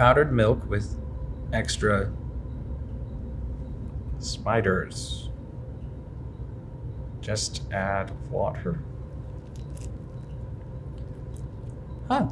powdered milk with extra spiders. Just add water. Huh.